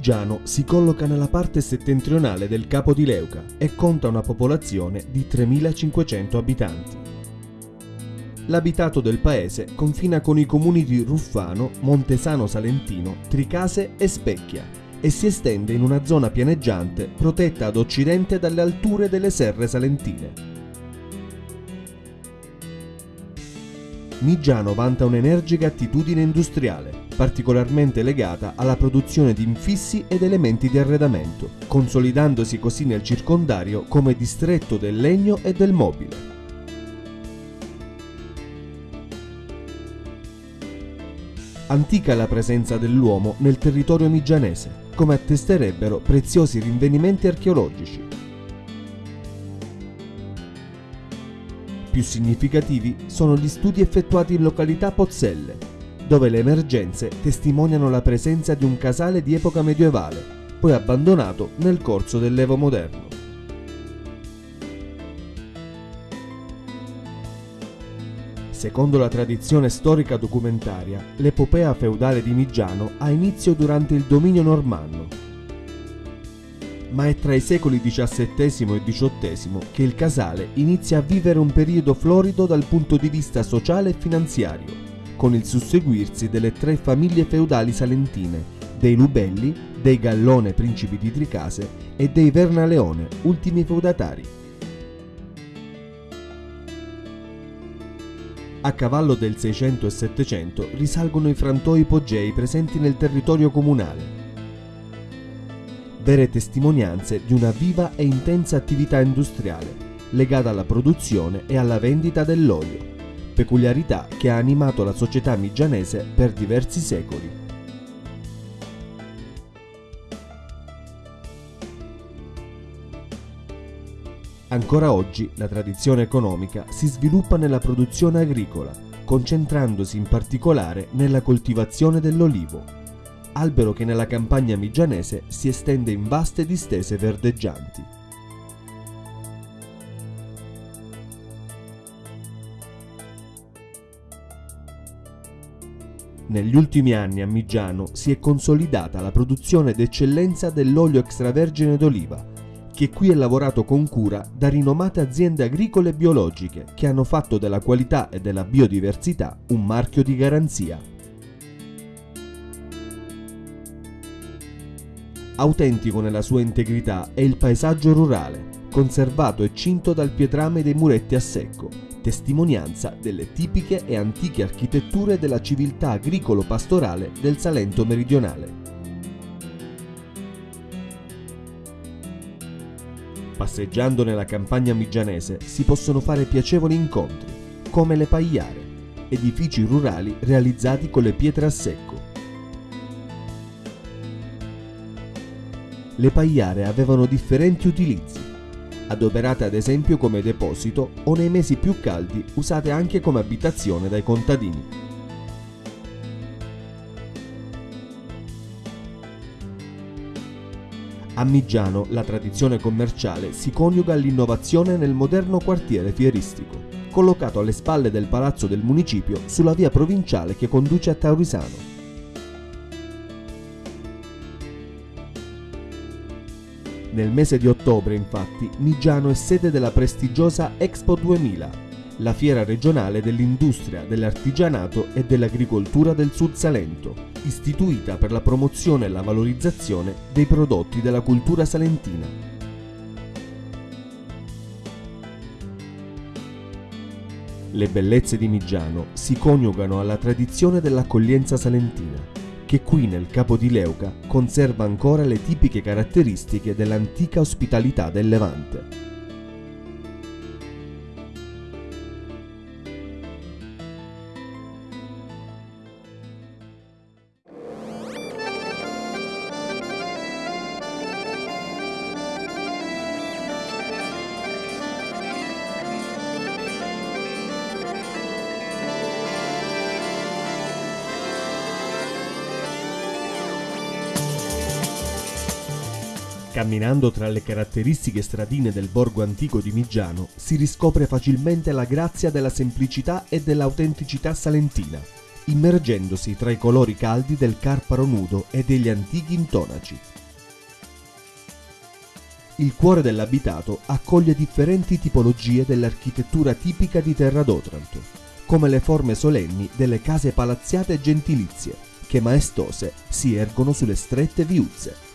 Migiano si colloca nella parte settentrionale del Capo di Leuca e conta una popolazione di 3.500 abitanti. L'abitato del paese confina con i comuni di Ruffano, Montesano Salentino, Tricase e Specchia e si estende in una zona pianeggiante protetta ad occidente dalle alture delle serre salentine. Migiano vanta un'energica attitudine industriale, particolarmente legata alla produzione di infissi ed elementi di arredamento, consolidandosi così nel circondario come distretto del legno e del mobile. Antica la presenza dell'uomo nel territorio migianese, come attesterebbero preziosi rinvenimenti archeologici. Più significativi sono gli studi effettuati in località Pozzelle, dove le emergenze testimoniano la presenza di un casale di epoca medievale, poi abbandonato nel corso dell'Evo moderno. Secondo la tradizione storica documentaria, l'epopea feudale di Migiano ha inizio durante il dominio normanno ma è tra i secoli XVII e XVIII che il Casale inizia a vivere un periodo florido dal punto di vista sociale e finanziario, con il susseguirsi delle tre famiglie feudali salentine, dei Lubelli, dei Gallone principi di Tricase e dei Vernaleone, ultimi feudatari. A cavallo del 600 e 700 risalgono i frantoi ipogei presenti nel territorio comunale, vere testimonianze di una viva e intensa attività industriale legata alla produzione e alla vendita dell'olio, peculiarità che ha animato la società migianese per diversi secoli. Ancora oggi la tradizione economica si sviluppa nella produzione agricola, concentrandosi in particolare nella coltivazione dell'olivo, albero che nella campagna migianese si estende in vaste distese verdeggianti. Negli ultimi anni a Migiano si è consolidata la produzione d'eccellenza dell'olio extravergine d'oliva, che qui è lavorato con cura da rinomate aziende agricole biologiche che hanno fatto della qualità e della biodiversità un marchio di garanzia. Autentico nella sua integrità è il paesaggio rurale, conservato e cinto dal pietrame dei muretti a secco, testimonianza delle tipiche e antiche architetture della civiltà agricolo-pastorale del Salento meridionale. Passeggiando nella campagna migianese si possono fare piacevoli incontri, come le pagliare, edifici rurali realizzati con le pietre a secco, le pagliare avevano differenti utilizzi, adoperate ad esempio come deposito o nei mesi più caldi usate anche come abitazione dai contadini. A Migiano la tradizione commerciale si coniuga all'innovazione nel moderno quartiere fieristico, collocato alle spalle del palazzo del municipio sulla via provinciale che conduce a Taurisano. Nel mese di ottobre, infatti, Migiano è sede della prestigiosa Expo 2000, la fiera regionale dell'industria, dell'artigianato e dell'agricoltura del Sud Salento, istituita per la promozione e la valorizzazione dei prodotti della cultura salentina. Le bellezze di Migiano si coniugano alla tradizione dell'accoglienza salentina che qui nel Capo di Leuca conserva ancora le tipiche caratteristiche dell'antica ospitalità del Levante. Camminando tra le caratteristiche stradine del borgo antico di Migiano si riscopre facilmente la grazia della semplicità e dell'autenticità salentina, immergendosi tra i colori caldi del carparo nudo e degli antichi intonaci. il cuore dell'abitato accoglie differenti tipologie dell'architettura tipica di Terra d'Otranto, come le forme solenni delle case palazziate e gentilizie, che maestose si ergono sulle strette viuzze.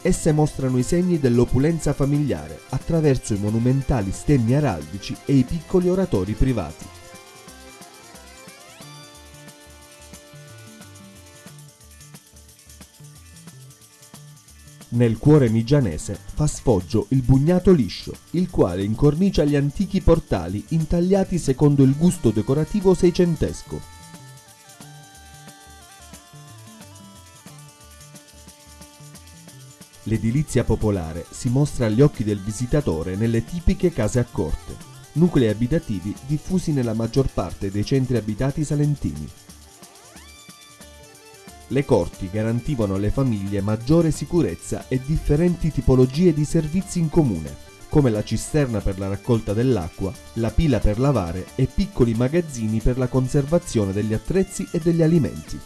Esse mostrano i segni dell'opulenza familiare attraverso i monumentali stemmi araldici e i piccoli oratori privati. Nel cuore migianese fa sfoggio il bugnato liscio, il quale incornicia gli antichi portali intagliati secondo il gusto decorativo seicentesco. L'edilizia popolare si mostra agli occhi del visitatore nelle tipiche case a corte, nuclei abitativi diffusi nella maggior parte dei centri abitati salentini. Le corti garantivano alle famiglie maggiore sicurezza e differenti tipologie di servizi in comune, come la cisterna per la raccolta dell'acqua, la pila per lavare e piccoli magazzini per la conservazione degli attrezzi e degli alimenti.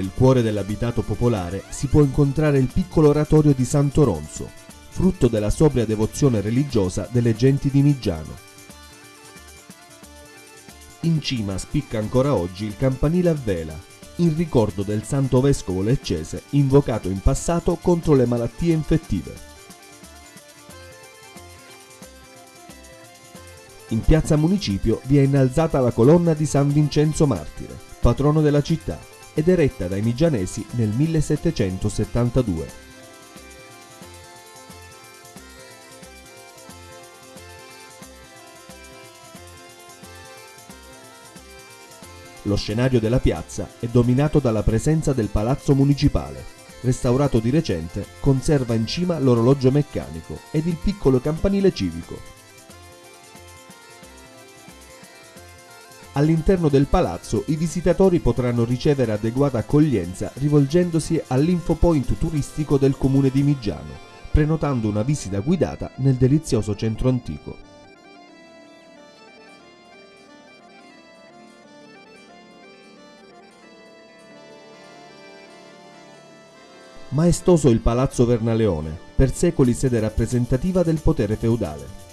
Nel cuore dell'abitato popolare si può incontrare il piccolo oratorio di Santo Ronzo, frutto della sobria devozione religiosa delle genti di Migiano. In cima spicca ancora oggi il campanile a vela, in ricordo del santo vescovo leccese invocato in passato contro le malattie infettive. In piazza Municipio vi è innalzata la colonna di San Vincenzo Martire, patrono della città, ed eretta dai Migianesi nel 1772. Lo scenario della piazza è dominato dalla presenza del palazzo municipale. Restaurato di recente, conserva in cima l'orologio meccanico ed il piccolo campanile civico. All'interno del palazzo i visitatori potranno ricevere adeguata accoglienza rivolgendosi all'infopoint turistico del comune di Migiano, prenotando una visita guidata nel delizioso centro antico. Maestoso il Palazzo Vernaleone, per secoli sede rappresentativa del potere feudale.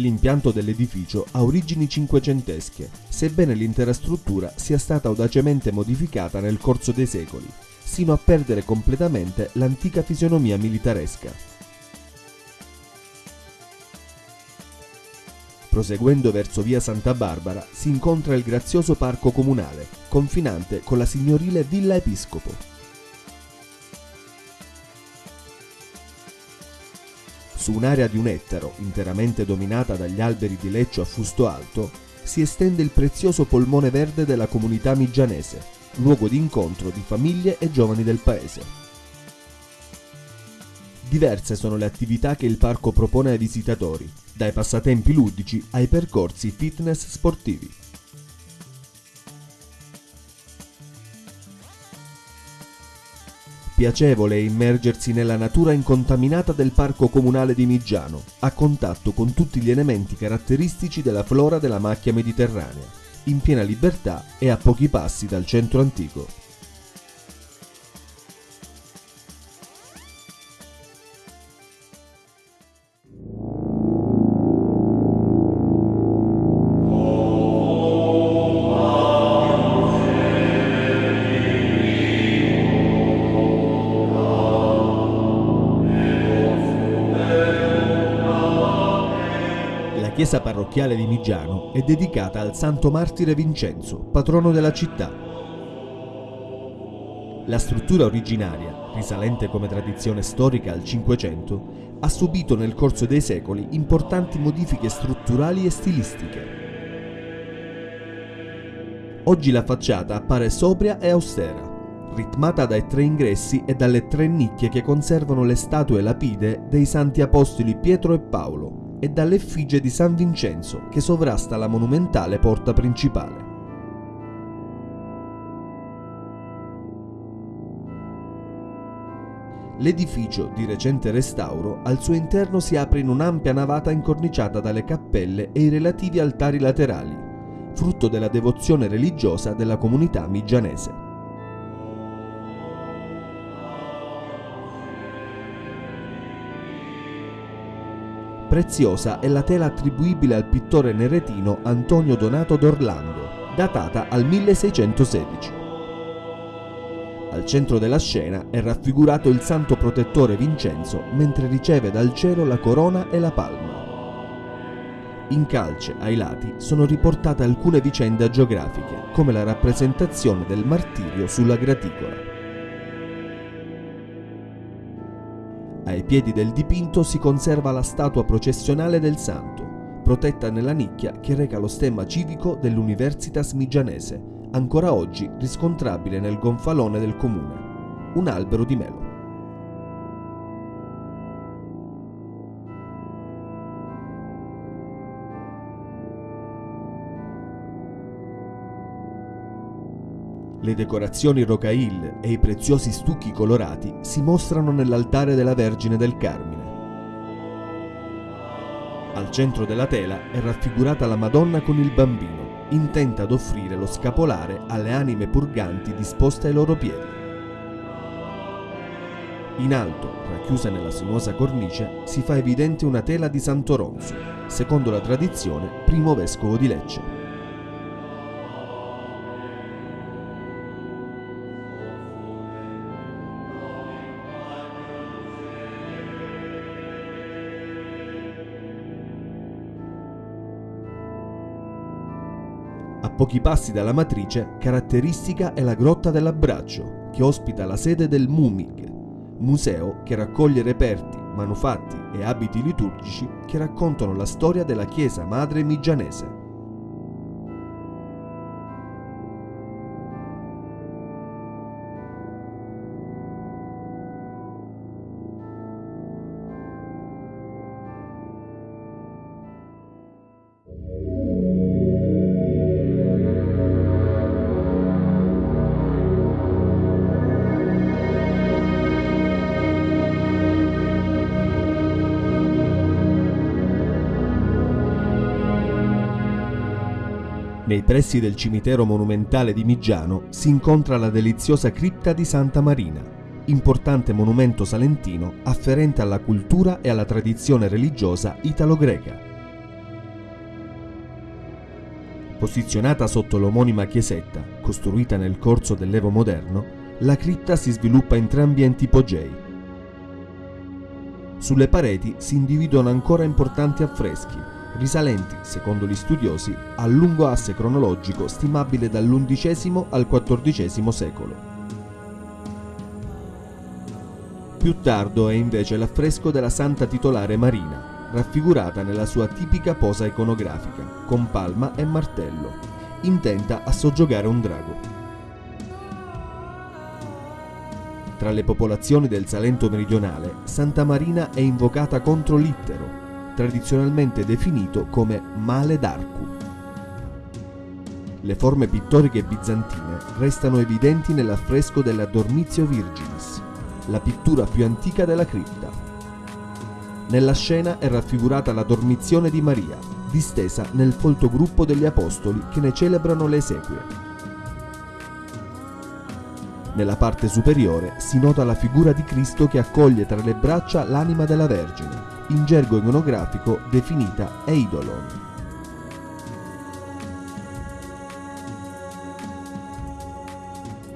L'impianto dell'edificio ha origini cinquecentesche, sebbene l'intera struttura sia stata audacemente modificata nel corso dei secoli, sino a perdere completamente l'antica fisionomia militaresca. Proseguendo verso via Santa Barbara si incontra il grazioso parco comunale, confinante con la signorile Villa Episcopo. Su un'area di un ettaro, interamente dominata dagli alberi di leccio a fusto alto, si estende il prezioso polmone verde della comunità migianese, luogo di incontro di famiglie e giovani del paese. Diverse sono le attività che il parco propone ai visitatori, dai passatempi ludici ai percorsi fitness sportivi. Piacevole immergersi nella natura incontaminata del parco comunale di Migiano, a contatto con tutti gli elementi caratteristici della flora della macchia mediterranea, in piena libertà e a pochi passi dal centro antico. Parrocchiale di Migiano è dedicata al santo martire Vincenzo, patrono della città. La struttura originaria, risalente come tradizione storica al Cinquecento, ha subito nel corso dei secoli importanti modifiche strutturali e stilistiche. Oggi la facciata appare sobria e austera, ritmata dai tre ingressi e dalle tre nicchie che conservano le statue lapide dei santi apostoli Pietro e Paolo, e dall'effigie di San Vincenzo che sovrasta la monumentale porta principale. L'edificio, di recente restauro, al suo interno si apre in un'ampia navata incorniciata dalle cappelle e i relativi altari laterali, frutto della devozione religiosa della comunità migianese. Preziosa è la tela attribuibile al pittore neretino Antonio Donato d'Orlando, datata al 1616. Al centro della scena è raffigurato il santo protettore Vincenzo mentre riceve dal cielo la corona e la palma. In calce ai lati sono riportate alcune vicende agiografiche, come la rappresentazione del martirio sulla graticola. Ai piedi del dipinto si conserva la statua processionale del santo, protetta nella nicchia che reca lo stemma civico dell'Universitas Migianese, ancora oggi riscontrabile nel gonfalone del comune, un albero di melo. Le decorazioni rocaille e i preziosi stucchi colorati si mostrano nell'altare della Vergine del Carmine. Al centro della tela è raffigurata la Madonna con il bambino, intenta ad offrire lo scapolare alle anime purganti disposte ai loro piedi. In alto, racchiusa nella sinuosa cornice, si fa evidente una tela di Santo Ronzo, secondo la tradizione primo vescovo di Lecce. Pochi passi dalla matrice, caratteristica è la Grotta dell'Abbraccio, che ospita la sede del MUMIG, museo che raccoglie reperti, manufatti e abiti liturgici che raccontano la storia della Chiesa Madre Migianese. Nei pressi del cimitero monumentale di Migiano si incontra la deliziosa cripta di Santa Marina, importante monumento salentino afferente alla cultura e alla tradizione religiosa italo-greca. Posizionata sotto l'omonima chiesetta, costruita nel corso dell'Evo moderno, la cripta si sviluppa in tre ambienti ipogei. Sulle pareti si individuano ancora importanti affreschi, risalenti, secondo gli studiosi, al lungo asse cronologico stimabile dall'undicesimo al quattordicesimo secolo. Più tardo è invece l'affresco della Santa Titolare Marina, raffigurata nella sua tipica posa iconografica, con palma e martello, intenta a soggiogare un drago. Tra le popolazioni del Salento meridionale, Santa Marina è invocata contro Littero, tradizionalmente definito come male d'arcu. Le forme pittoriche bizantine restano evidenti nell'affresco della Dormitio Virginis, la pittura più antica della cripta. Nella scena è raffigurata la dormizione di Maria, distesa nel folto gruppo degli apostoli che ne celebrano le esequie. Nella parte superiore si nota la figura di Cristo che accoglie tra le braccia l'anima della Vergine, in gergo iconografico definita eidolon.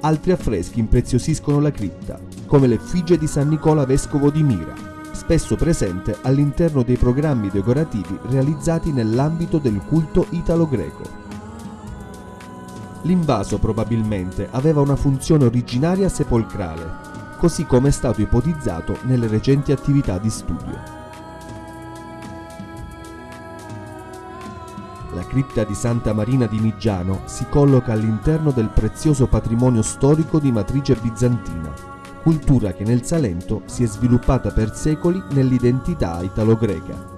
Altri affreschi impreziosiscono la cripta, come l'effigie di San Nicola Vescovo di Mira, spesso presente all'interno dei programmi decorativi realizzati nell'ambito del culto italo-greco. L'invaso probabilmente aveva una funzione originaria sepolcrale, così come è stato ipotizzato nelle recenti attività di studio. Cripta di Santa Marina di Migiano si colloca all'interno del prezioso patrimonio storico di matrice bizantina, cultura che nel Salento si è sviluppata per secoli nell'identità italo-greca.